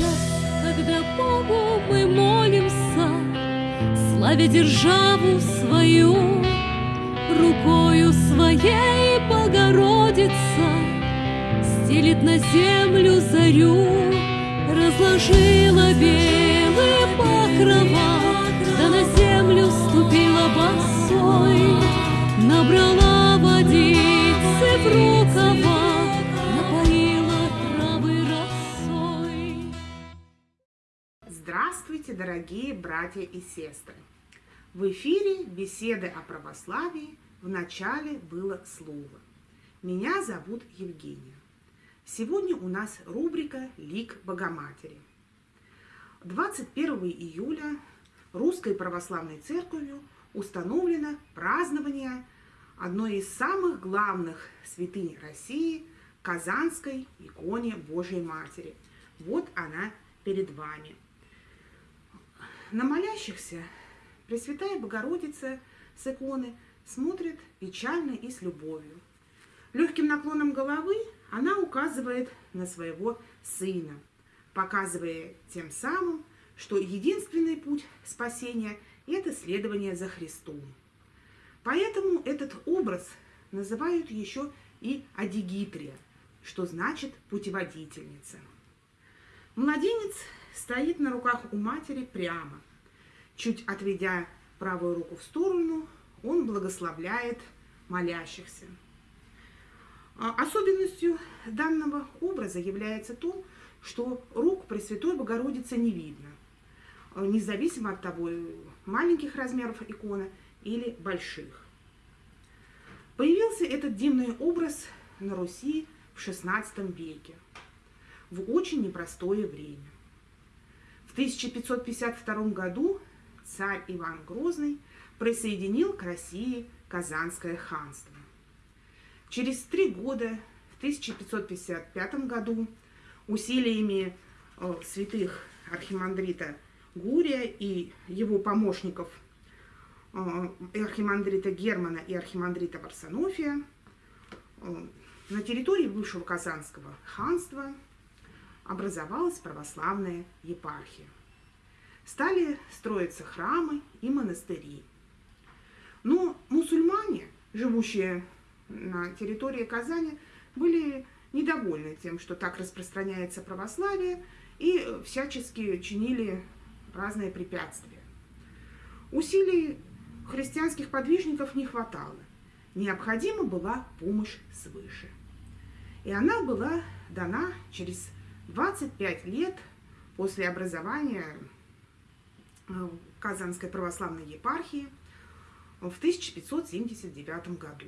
час, когда Богу мы молимся, Славя державу свою, Рукою своей Богородица Стелит на землю зарю, Разложила белые покрова, Да на землю ступила босой, Набрала Здравствуйте, дорогие братья и сестры! В эфире беседы о православии в начале было слово. Меня зовут Евгения. Сегодня у нас рубрика «Лик Богоматери». 21 июля Русской Православной Церковью установлено празднование одной из самых главных святынь России – Казанской иконе Божьей Матери. Вот она перед вами. На молящихся Пресвятая Богородица с иконы смотрит печально и с любовью. Легким наклоном головы она указывает на своего сына, показывая тем самым, что единственный путь спасения – это следование за Христом. Поэтому этот образ называют еще и Адигитрия, что значит путеводительница. Младенец стоит на руках у матери прямо – Чуть отведя правую руку в сторону, он благословляет молящихся. А особенностью данного образа является то, что рук Пресвятой Богородицы не видно, независимо от того, маленьких размеров икона или больших. Появился этот дивный образ на Руси в XVI веке, в очень непростое время. В 1552 году царь Иван Грозный присоединил к России Казанское ханство. Через три года, в 1555 году, усилиями э, святых архимандрита Гурия и его помощников э, архимандрита Германа и архимандрита Варсонофия э, на территории бывшего Казанского ханства образовалась православная епархия стали строиться храмы и монастыри. Но мусульмане, живущие на территории Казани, были недовольны тем, что так распространяется православие, и всячески чинили разные препятствия. Усилий христианских подвижников не хватало. Необходима была помощь свыше. И она была дана через 25 лет после образования Э, Казанской православной епархии в 1579 году.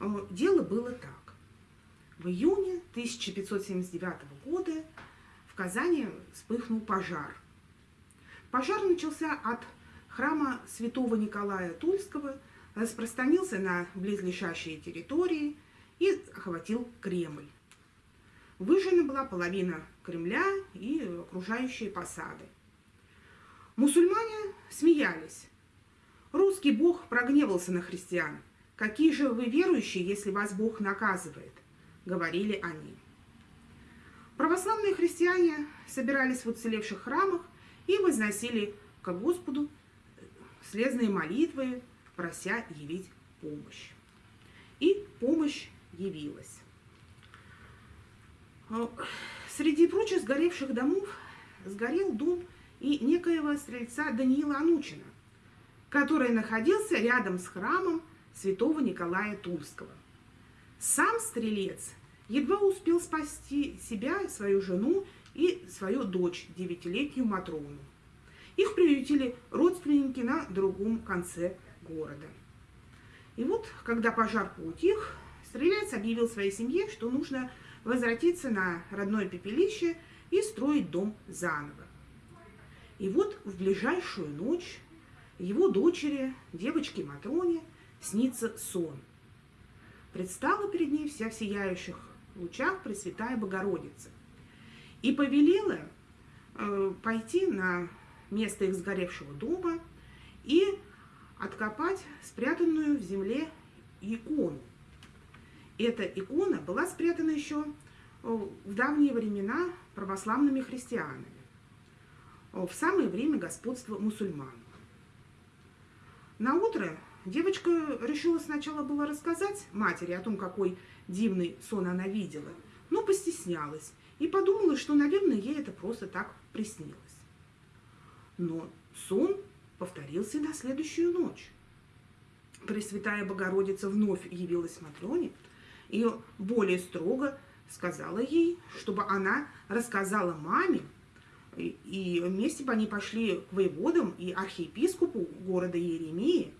Э, дело было так. В июне 1579 года в Казани вспыхнул пожар. Пожар начался от храма святого Николая Тульского, распространился на близлежащие территории и охватил Кремль. Выжжена была половина Кремля и окружающие посады. Мусульмане смеялись. Русский бог прогневался на христиан. «Какие же вы верующие, если вас Бог наказывает?» – говорили они. Православные христиане собирались в уцелевших храмах и возносили к Господу слезные молитвы, прося явить помощь. И помощь явилась. Среди прочих сгоревших домов сгорел дом и некоего стрельца Даниила Анучина, который находился рядом с храмом святого Николая Тульского. Сам стрелец едва успел спасти себя, свою жену и свою дочь, девятилетнюю Матрону. Их приютили родственники на другом конце города. И вот, когда пожар поутих, стрелец объявил своей семье, что нужно возвратиться на родное пепелище и строить дом заново. И вот в ближайшую ночь его дочери, девочке Матроне, снится сон. Предстала перед ней вся в сияющих лучах Пресвятая Богородица и повелела э, пойти на место их сгоревшего дома и откопать спрятанную в земле икону. Эта икона была спрятана еще в давние времена православными христианами, в самое время господства мусульман. На утро девочка решила сначала было рассказать матери о том, какой дивный сон она видела, но постеснялась и подумала, что, наверное, ей это просто так приснилось. Но сон повторился на следующую ночь. Пресвятая Богородица вновь явилась Матрёне и более строго сказала ей, чтобы она рассказала маме, и вместе бы они пошли к воеводам и архиепископу города Иеремии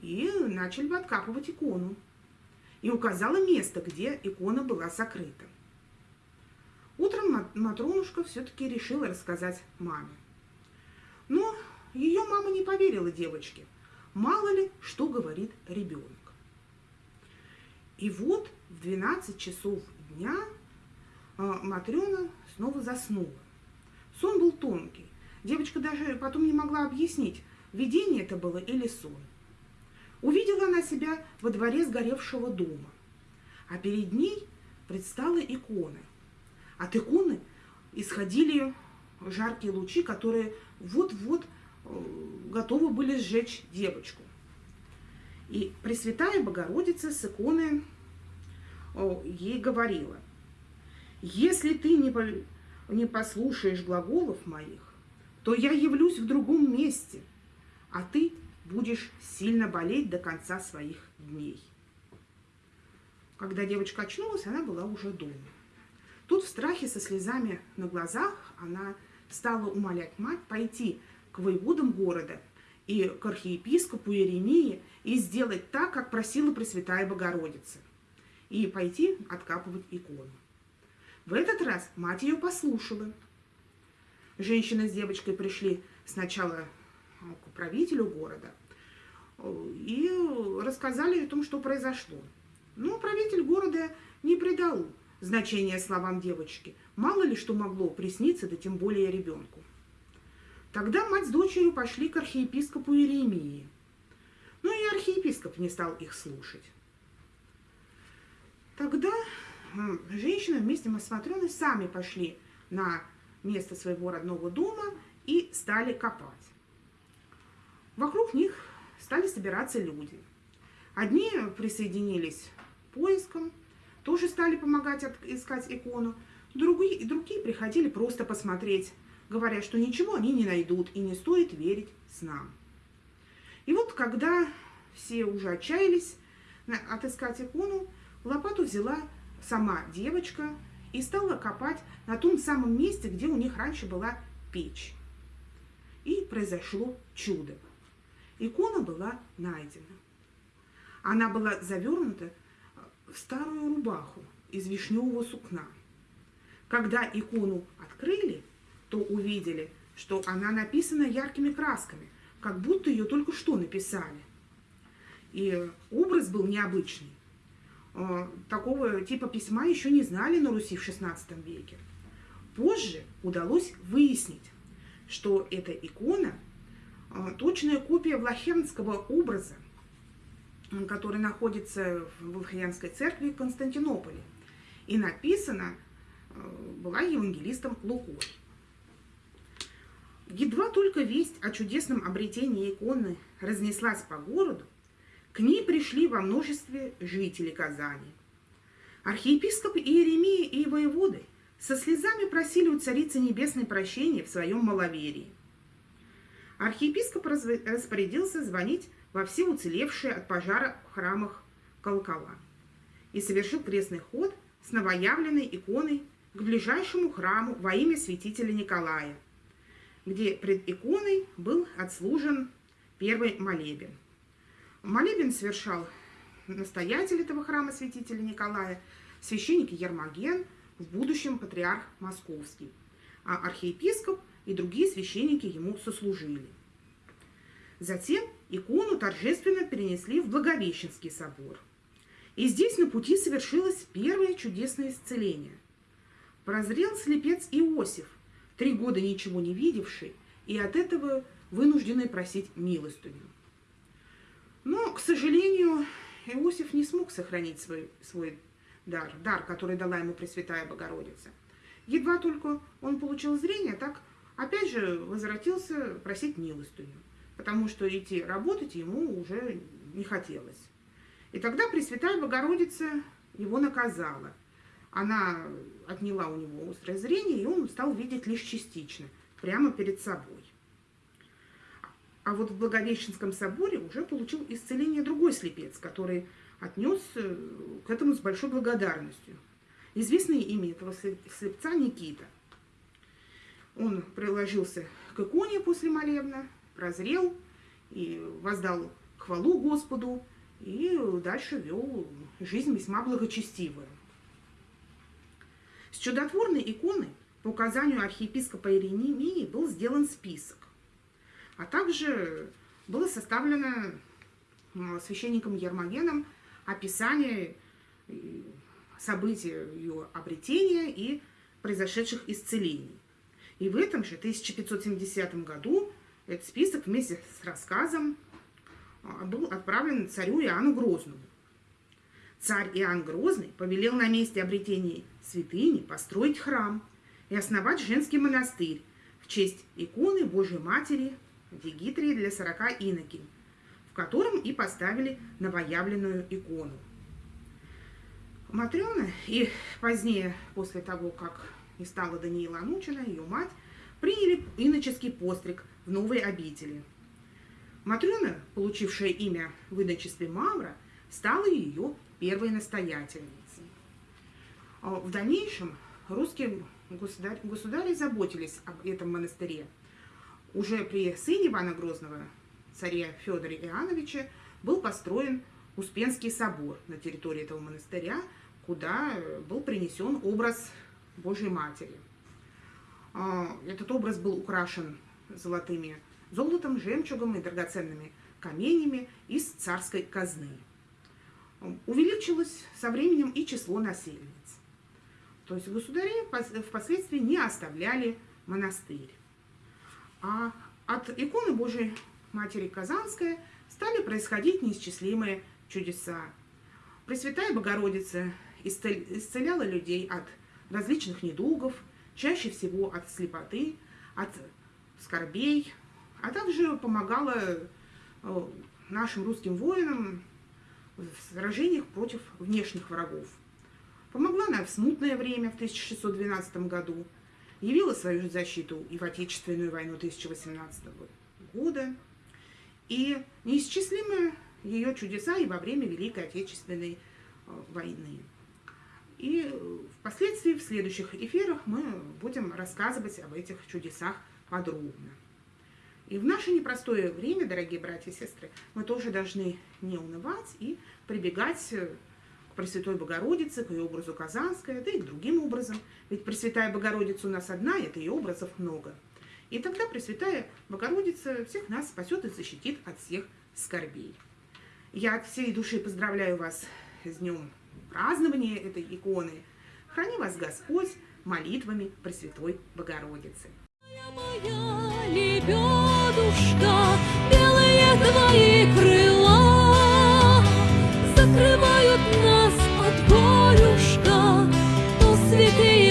и начали бы откапывать икону. И указала место, где икона была сокрыта. Утром Матронушка все-таки решила рассказать маме. Но ее мама не поверила девочке. Мало ли, что говорит ребенок. И вот в 12 часов дня а, Матрена снова заснула. Сон был тонкий. Девочка даже потом не могла объяснить, видение это было или сон. Увидела она себя во дворе сгоревшего дома, а перед ней предстала икона. От иконы исходили жаркие лучи, которые вот-вот э, готовы были сжечь девочку. И Пресвятая Богородица с иконы ей говорила, если ты не, не послушаешь глаголов моих, то я явлюсь в другом месте, а ты будешь сильно болеть до конца своих дней. Когда девочка очнулась, она была уже дома. Тут в страхе со слезами на глазах она стала умолять мать пойти к воеводам города и к архиепископу Иеремии и сделать так, как просила Пресвятая Богородица, и пойти откапывать икону. В этот раз мать ее послушала. Женщина с девочкой пришли сначала к правителю города и рассказали о том, что произошло. Но правитель города не придал значения словам девочки. Мало ли что могло присниться, да тем более ребенку. Тогда мать с дочерью пошли к архиепископу Иеремии. Но и архиепископ не стал их слушать. Тогда женщины вместе с Матреной сами пошли на место своего родного дома и стали копать. Вокруг них стали собираться люди. Одни присоединились к поискам, тоже стали помогать искать икону, другие, другие приходили просто посмотреть, говоря, что ничего они не найдут и не стоит верить снам. И вот когда все уже отчаялись отыскать икону, лопату взяла сама девочка и стала копать на том самом месте, где у них раньше была печь. И произошло чудо. Икона была найдена. Она была завернута в старую рубаху из вишневого сукна. Когда икону открыли, то увидели, что она написана яркими красками, как будто ее только что написали. И образ был необычный. Э, такого типа письма еще не знали на Руси в XVI веке. Позже удалось выяснить, что эта икона э, точная копия влахенского образа, который находится в Влахиянской церкви в Константинополе. И написана э, была евангелистом Лукой. Едва только весть о чудесном обретении иконы разнеслась по городу, к ней пришли во множестве жители Казани. Архиепископ Иеремия и воеводы со слезами просили у Царицы Небесной прощения в своем маловерии. Архиепископ распорядился звонить во все уцелевшие от пожара в храмах колокола и совершил крестный ход с новоявленной иконой к ближайшему храму во имя святителя Николая, где пред иконой был отслужен первый молебен – Молебен совершал настоятель этого храма святителя Николая, священник Ермоген, в будущем патриарх Московский, а архиепископ и другие священники ему сослужили. Затем икону торжественно перенесли в Благовещенский собор. И здесь на пути совершилось первое чудесное исцеление. Прозрел слепец Иосиф, три года ничего не видевший, и от этого вынужденный просить милостыню. Но, к сожалению, Иосиф не смог сохранить свой, свой дар, дар, который дала ему Пресвятая Богородица. Едва только он получил зрение, так опять же возвратился просить милостыню, потому что идти работать ему уже не хотелось. И тогда Пресвятая Богородица его наказала. Она отняла у него острое зрение, и он стал видеть лишь частично, прямо перед собой. А вот в Благовещенском соборе уже получил исцеление другой слепец, который отнес э, к этому с большой благодарностью. Известное имя этого слепца Никита. Он приложился к иконе после молебна, прозрел и воздал хвалу Господу, и дальше вел жизнь весьма благочестивую. С чудотворной иконы по указанию архиепископа Иринемии был сделан список. А также было составлено священником Ермогеном описание событий ее обретения и произошедших исцелений. И в этом же 1570 году этот список вместе с рассказом а, был отправлен царю Иоанну Грозному. Царь Иоанн Грозный повелел на месте обретения святыни построить храм и основать женский монастырь в честь иконы Божьей Матери Дигитрии для сорока инокинь, в котором и поставили новоявленную икону. Матрена и позднее, после того, как и стала Даниила Анучина, ее мать, приняли иноческий постриг в новой обители. Матрена, получившая имя в иночестве Мавра, стала ее первой настоятельницей. А в дальнейшем русские государи, государи заботились об этом монастыре – уже при сыне Ивана Грозного, царе Федоре Иоанновиче, был построен Успенский собор на территории этого монастыря, куда был принесен образ Божьей Матери. А, этот образ был украшен золотыми золотом, жемчугом и драгоценными каменями из царской казны. Увеличилось со временем и число насельниц. То есть государи впоследствии не оставляли монастырь. А от иконы Божией Матери Казанской стали происходить неисчислимые чудеса. Пресвятая Богородица исцеляла людей от различных недугов, чаще всего от слепоты, от скорбей, а также помогала э, нашим русским воинам в сражениях против внешних врагов. Помогла она в смутное время в 1612 году – явила свою защиту и в Отечественную войну 1818 года, и неисчислимы ее чудеса и во время Великой Отечественной э, войны. И впоследствии в следующих эфирах мы будем рассказывать об этих чудесах подробно. И в наше непростое время, дорогие братья и сестры, мы тоже должны не унывать и прибегать Пресвятой Богородице, к ее образу Казанской, да и к другим образом. Ведь Пресвятая Богородица у нас одна, это и образов много. И тогда Пресвятая Богородица всех нас спасет и защитит от всех скорбей. Я от всей души поздравляю вас с днем празднования этой иконы. Храни вас Господь молитвами Пресвятой Богородицы. Моя лебедушка, белые твои крыла закрывают нас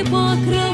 святые